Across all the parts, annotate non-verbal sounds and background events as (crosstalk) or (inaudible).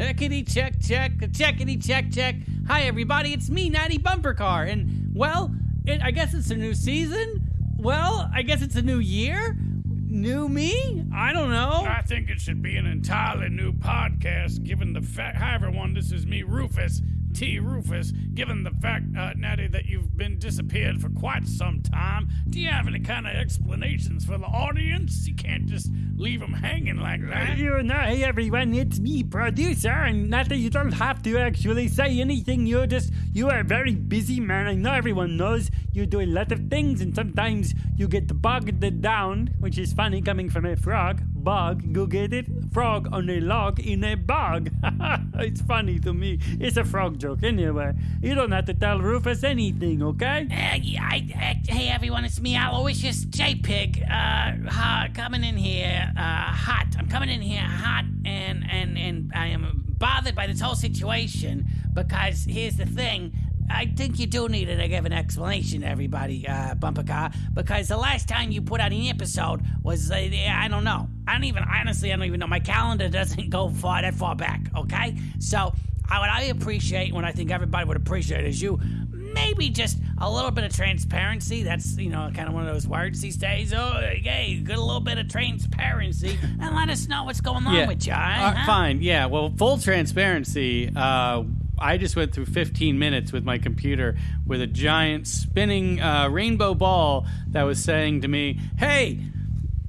Checkity check check, checkity check check. Hi everybody, it's me, Natty Bumper Car, and well, it, I guess it's a new season. Well, I guess it's a new year. New me? I don't know. I think it should be an entirely new podcast, given the fact. Hi, everyone. This is me, Rufus T. Rufus. Given the fact, uh, Natty, that you've been disappeared for quite some time, do you have any kind of explanations for the audience? You can't just leave them hanging like that. You know, hey everyone, it's me, producer, and Natty, you don't have to actually say anything. You're just, you are a very busy man. I know everyone knows you do a lot of things, and sometimes you get bogged down, which is funny coming from a frog. Bog, go get it? Frog on a log in a bog. (laughs) it's funny to me. It's a frog joke anyway. You don't have to tell Rufus anything, okay? Uh, yeah, I, uh, hey everyone, it's me, Aloysius J Pig. Uh, coming in here, uh, hot. I'm coming in here hot, and and and I am bothered by this whole situation because here's the thing. I think you do need to give an explanation, to everybody, uh, Bumper Car, because the last time you put out an episode was, uh, I don't know. I don't even, honestly, I don't even know. My calendar doesn't go far that far back, okay? So, I, what I appreciate, what I think everybody would appreciate, is you maybe just a little bit of transparency. That's, you know, kind of one of those words these days. Oh, hey, get a little bit of transparency and let us know what's going on with you, all right? Uh, huh? Fine. Yeah. Well, full transparency. Uh, I just went through 15 minutes with my computer with a giant spinning uh, rainbow ball that was saying to me, "Hey,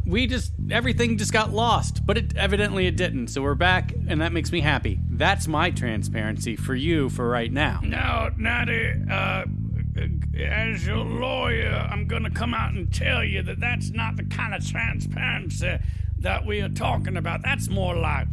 we just everything just got lost, but it evidently it didn't. So we're back, and that makes me happy. That's my transparency for you for right now. Now, Natty, uh, as your lawyer, I'm gonna come out and tell you that that's not the kind of transparency that we are talking about. That's more like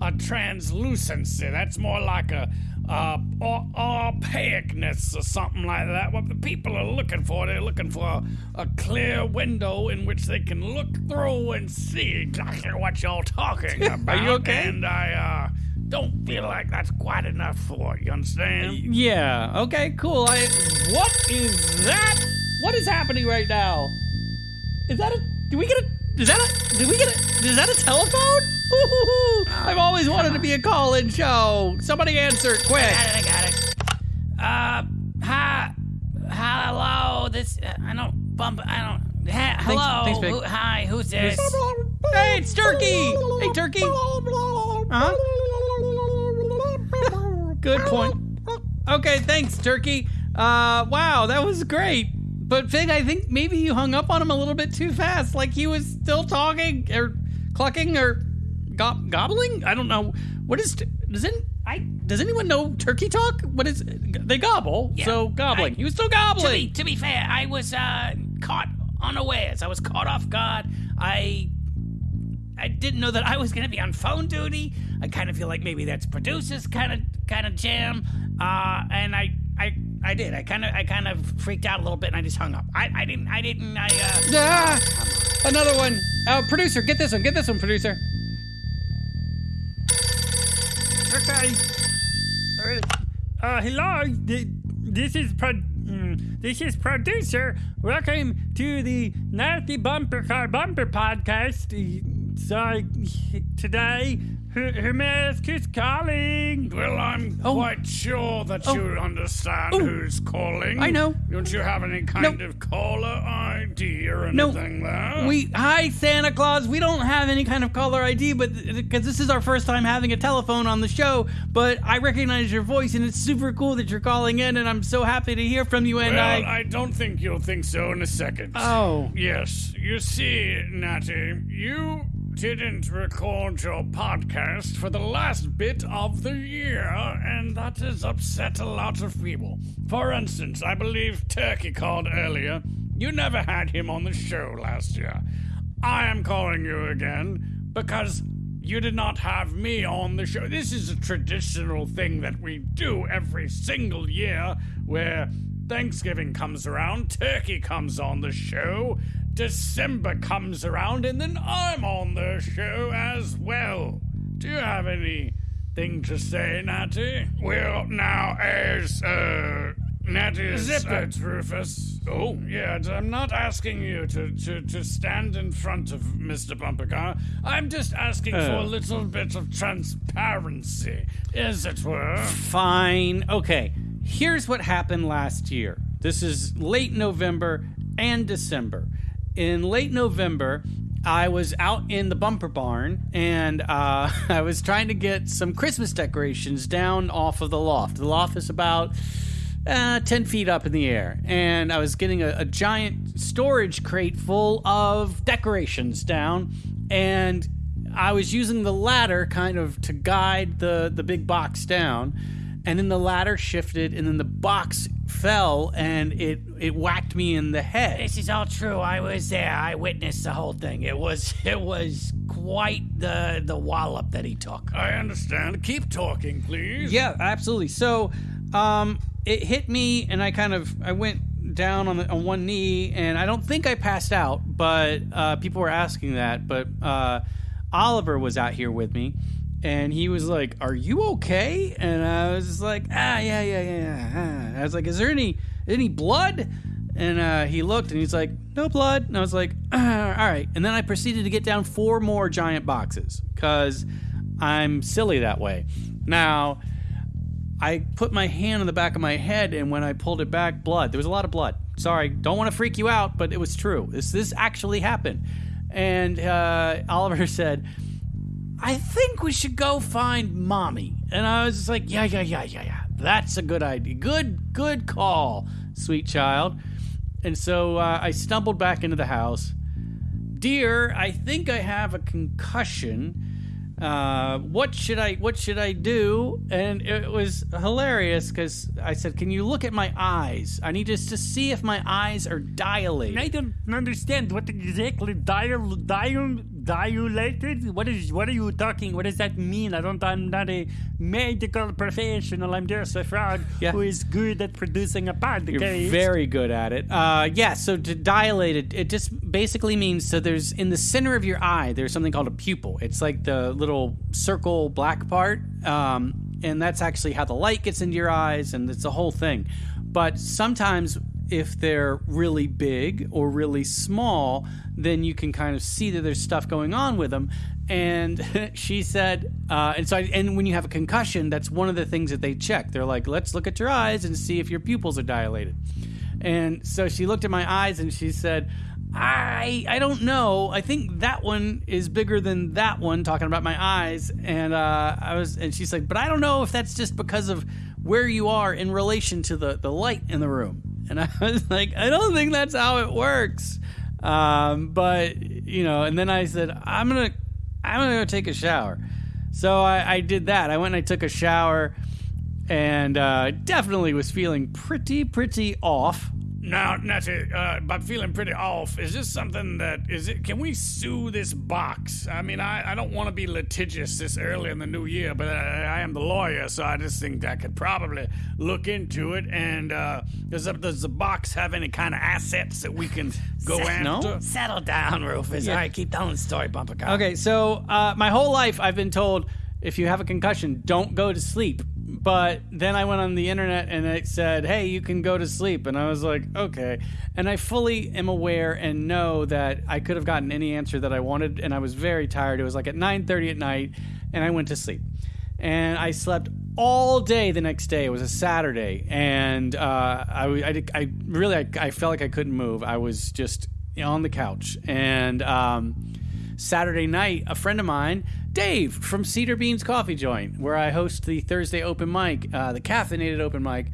a translucency. That's more like a uh, o- opaqueness or something like that. What the people are looking for, they're looking for a, a clear window in which they can look through and see exactly what you're talking about. (laughs) are you okay? And I uh, don't feel like that's quite enough for it. You understand? Yeah. Okay. Cool. I. What is that? What is happening right now? Is that a? Do we get a? Is that a? Did we get a? Is that a telephone? Ooh, I've always wanted to be a call-in show. Somebody answer it quick. got it, I got it. Uh, hi, hello. This uh, I don't bump. I don't. Ha, hello. thanks, Pig. Who, hi, who's this? Hey, it's Turkey. Hey, Turkey. Huh? Good point. Okay, thanks, Turkey. Uh, wow, that was great. But Pig, I think maybe you hung up on him a little bit too fast. Like he was still talking or clucking or go- gobbling. I don't know. What is does it? I does anyone know turkey talk? What is they gobble? Yeah, so gobbling. I- he was still To be, gobbling. to be fair, I was uh, caught unawares. I was caught off guard. I I didn't know that I was going to be on phone duty. I kind of feel like maybe that's producers kind of kind of jam. Uh, and I I I did. I kind of I kind of freaked out a little bit and I just hung up. I, I didn't I didn't I uh Ah, another one. Uh, producer, get this one. Get this one, producer. Uh, hello. This is pro- mm, this is producer. Welcome to the Nasty Bumper Car Bumper Podcast. So today, who, who may I ask who's calling? Well, I'm Oh. quite sure that oh. you understand who's calling. I know. Don't you have any kind of caller ID or No, anything there? we hi Santa Claus. We don't have any kind of caller ID, but because this is our first time having a telephone on the show, but I recognize your voice and it's super cool that you're calling in, and I'm so happy to hear from you. And Well, I, I don't think you'll think so in a second. oh, Yes, you see, Natty, you didn't record your podcast for the last bit of the year, and that has upset a lot of people. For instance, I believe Turkey called earlier. You never had him on the show last year. I am calling you again because you did not have me on the show. This is a traditional thing that we do every single year where Thanksgiving comes around, Turkey comes on the show, December comes around, and then I'm on the show as well. Do you have anything to say, Natty? Well, now, as, uh, Natty's Zip uh, it. Rufus. Oh, yeah, I'm not asking you to, to, to stand in front of Mr. Bumpercar. I'm just asking for a Oh. little bit of transparency, as it were. Fine. Okay. Here's what happened last year. This is late November and December. In late November, I was out in the bumper barn and uh, (laughs) I was trying to get some Christmas decorations down off of the loft. The loft is about uh, 10 feet up in the air. And I was getting a, a giant storage crate full of decorations down. And I was using the ladder kind of to guide the, the big box down. And then the ladder shifted, and then the box fell, and it, it whacked me in the head. This is all true. I was there. I witnessed the whole thing. It was (laughs) it was quite the the wallop that he took. I understand. Keep talking, please. Yeah, absolutely. So, um, it hit me, and I kind of I went down on the, on one knee, and I don't think I passed out, but uh, people were asking that. But uh, Oliver was out here with me, and he was like, "Are you okay?" And I was like, "Ah, yeah, yeah, yeah." yeah." I was like, "Is there any any blood?" And uh, he looked, and he's like, "No blood." And I was like, "Ah, "All right." And then I proceeded to get down four more giant boxes because I'm silly that way. Now. I put my hand on the back of my head, and when I pulled it back, blood. There was a lot of blood. Sorry, don't want to freak you out, but it was true. This this actually happened. And uh, Oliver (laughs) said, "I think we should go find mommy." And I was just like, "Yeah, yeah, yeah, yeah, yeah. That's a good idea. Good, good call, sweet child." And so uh, I stumbled back into the house. Dear, I think I have a concussion uh, what should I what should I do? And it was hilarious because I said, "Can you look at my eyes? I need just to see if my eyes are dilated." I don't understand what exactly dial, dial, dilated. What is? What are you talking? What does that mean? I don't. I'm not a medical professional. I'm just a frog Yeah. who is good at producing a podcast. You're very good at it. Uh, yeah. So to dilate it, it just basically means so there's in the center of your eye there's something called a pupil. It's like the little circle black part, um, and that's actually how the light gets into your eyes, and it's a whole thing. But sometimes if they're really big or really small, then you can kind of see that there's stuff going on with them. And (laughs) she said, uh, and so, I, and when you have a concussion, that's one of the things that they check. They're like, let's look at your eyes and see if your pupils are dilated. And so she looked at my eyes and she said, I I don't know. I think that one is bigger than that one. Talking about my eyes, and uh, I was, and she's like, but I don't know if that's just because of where you are in relation to the the light in the room. And I (laughs) was like, I don't think that's how it works. Um, but you know, and then I said, I'm gonna I'm gonna go take a shower. So I, I did that. I went and I took a shower, and uh, definitely was feeling pretty pretty off. Now, Natty, uh, I'm feeling pretty off. Is this something that is it? Can we sue this box? I mean, I, I don't want to be litigious this early in the new year, but I, I am the lawyer, so I just think I could probably look into it. And uh, does the, does the box have any kind of assets that we can go No? after? Settle down, Rufus. All right, keep telling the story, Bumper Car. Okay, so uh, my whole life I've been told if you have a concussion, don't go to sleep. But then I went on the internet and it said, hey, you can go to sleep. And I was like, okay. And I fully am aware and know that I could have gotten any answer that I wanted. And I was very tired. It was like at 9.30 at night and I went to sleep. And I slept all day the next day. It was a Saturday. And uh, I, I, I really, I, I felt like I couldn't move. I was just on the couch. And... Um, Saturday night, a friend of mine, Dave from Cedar Beans Coffee Joint, where I host the Thursday open mic, uh, the caffeinated open mic.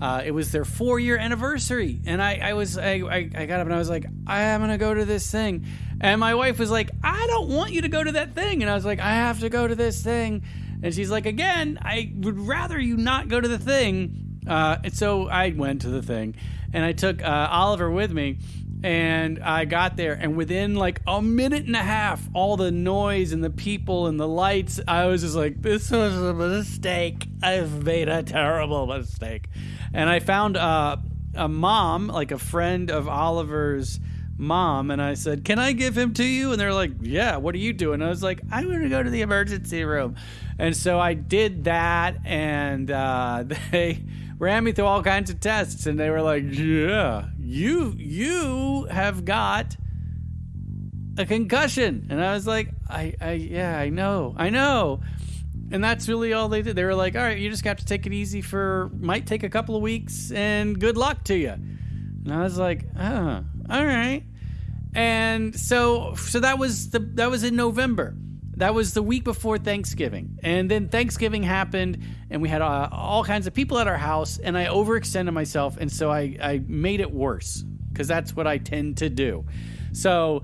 Uh, it was their four year anniversary, and I, I was I, I, I got up and I was like, I am gonna go to this thing, and my wife was like, I don't want you to go to that thing, and I was like, I have to go to this thing, and she's like, again, I would rather you not go to the thing, uh, and so I went to the thing, and I took uh, Oliver with me, and I got there, and within like a minute and a half, all the noise and the people and the lights, I was just like, "This was a mistake. I've made a terrible mistake." And I found uh, a mom, like a friend of Oliver's mom, and I said, "Can I give him to you?" And they're like, "Yeah." What are you doing? I was like, "I'm going to go to the emergency room," and so I did that, and uh, (laughs) they ran me through all kinds of tests, and they were like, "Yeah, you you have got a concussion," and I was like, "I, I yeah, I know, I know." And that's really all they did. They were like, "All right, you just have to take it easy for might take a couple of weeks, and good luck to you." And I was like, "Oh, all right." And so so that was the that was in November. That was the week before Thanksgiving. And then Thanksgiving happened and we had uh, all kinds of people at our house and I overextended myself and so I I made it worse cuz that's what I tend to do. So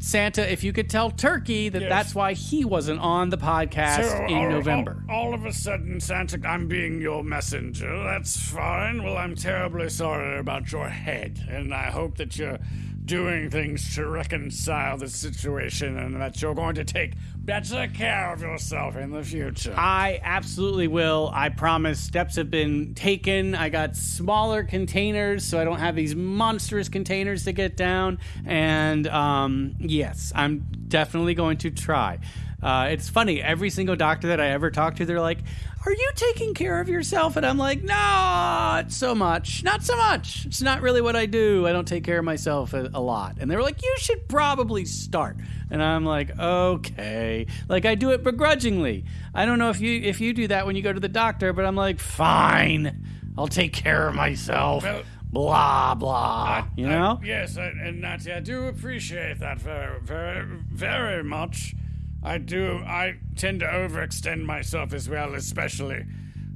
Santa, if you could tell Turkey that Yes. that's why he wasn't on the podcast So, in all- November. All, all of a sudden, Santa, I'm being your messenger. That's fine. Well, I'm terribly sorry about your head, and I hope that you're doing things to reconcile the situation and that you're going to take better care of yourself in the future. I absolutely will. I promise. Steps have been taken. I got smaller containers, so I don't have these monstrous containers to get down. And um, yes, I'm definitely going to try. Uh, it's funny. Every single doctor that I ever talk to, they're like, "Are you taking care of yourself?" And I'm like, no "Not so much. Not so much. It's not really what I do. I don't take care of myself a, a lot." And they were like, "You should probably start." And I'm like, "Okay." Like I do it begrudgingly. I don't know if you if you do that when you go to the doctor, but I'm like, "Fine. I'll take care of myself." Well- blah blah. you I- know? yes, I, and Natty, I do appreciate that very, very, very much. I do. I tend to overextend myself as well, especially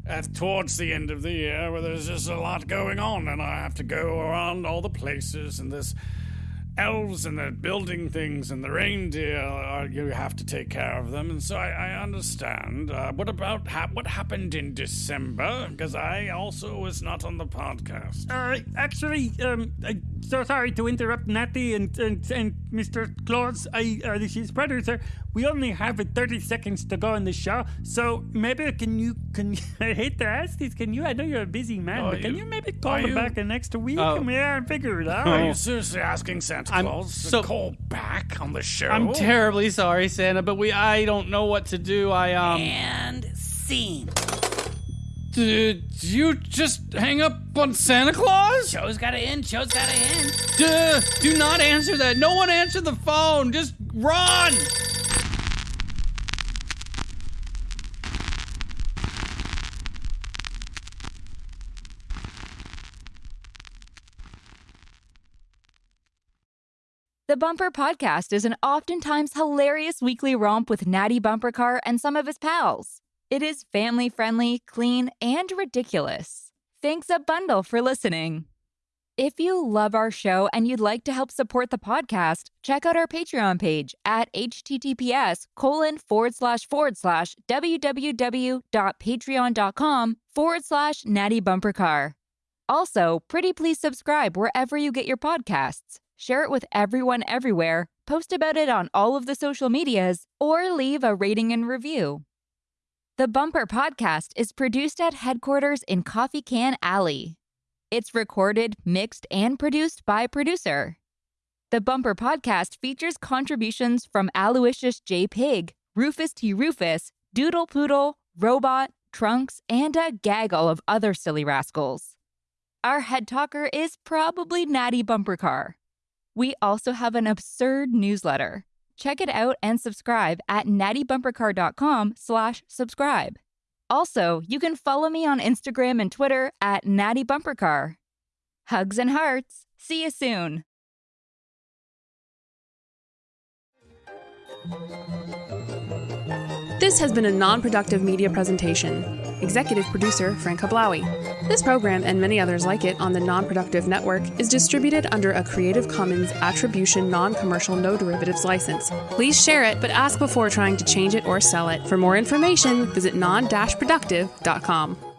at towards the end of the year where there's just a lot going on, and I have to go around all the places, and there's elves and they're building things, and the reindeer. Are, you have to take care of them, and so I, I understand. Uh, what about ha- what happened in December? Because I also was not on the podcast. Uh, actually, um, I'm so sorry to interrupt Natty and, and, and Mr. Claus. I, uh, is producer. We only have uh, 30 seconds to go in the show, so maybe can you, can (laughs) I hate to ask this, can you, I know you're a busy man, Are but can you- you maybe call him you- back in next week? Oh. I mean, yeah, figure it out. Are you seriously asking Santa I'm Claus so- to call back on the show? I'm terribly sorry, Santa, but we I don't know what to do. I um And scene. did you just hang up on Santa Claus? Show's gotta end. Show's gotta end. Duh, do not answer that. No one answer the phone. Just run. The Bumper Podcast is an oftentimes hilarious weekly romp with Natty Bumper Car and some of his pals. It is family friendly, clean, and ridiculous. Thanks a bundle for listening. If you love our show and you'd like to help support the podcast, check out our Patreon page at https colon forward slash forward slash www.patreon.com forward slash natty bumper car. Also, pretty please subscribe wherever you get your podcasts. Share it with everyone everywhere, post about it on all of the social medias, or leave a rating and review. The Bumper Podcast is produced at headquarters in Coffee Can Alley. It's recorded, mixed, and produced by producer. The Bumper Podcast features contributions from Aloysius J. Pig, Rufus T. Rufus, Doodle Poodle, Robot, Trunks, and a gaggle of other silly rascals. Our head talker is probably Natty Bumper Car. We also have an absurd newsletter. Check it out and subscribe at nattybumpercar.com slash subscribe. Also, you can follow me on Instagram and Twitter at nattybumpercar. Hugs and hearts. See you soon. This has been a non productive media presentation. Executive producer Frank Hablawi. This program and many others like it on the Non Productive Network is distributed under a Creative Commons Attribution Non Commercial No Derivatives license. Please share it, but ask before trying to change it or sell it. For more information, visit non productive.com.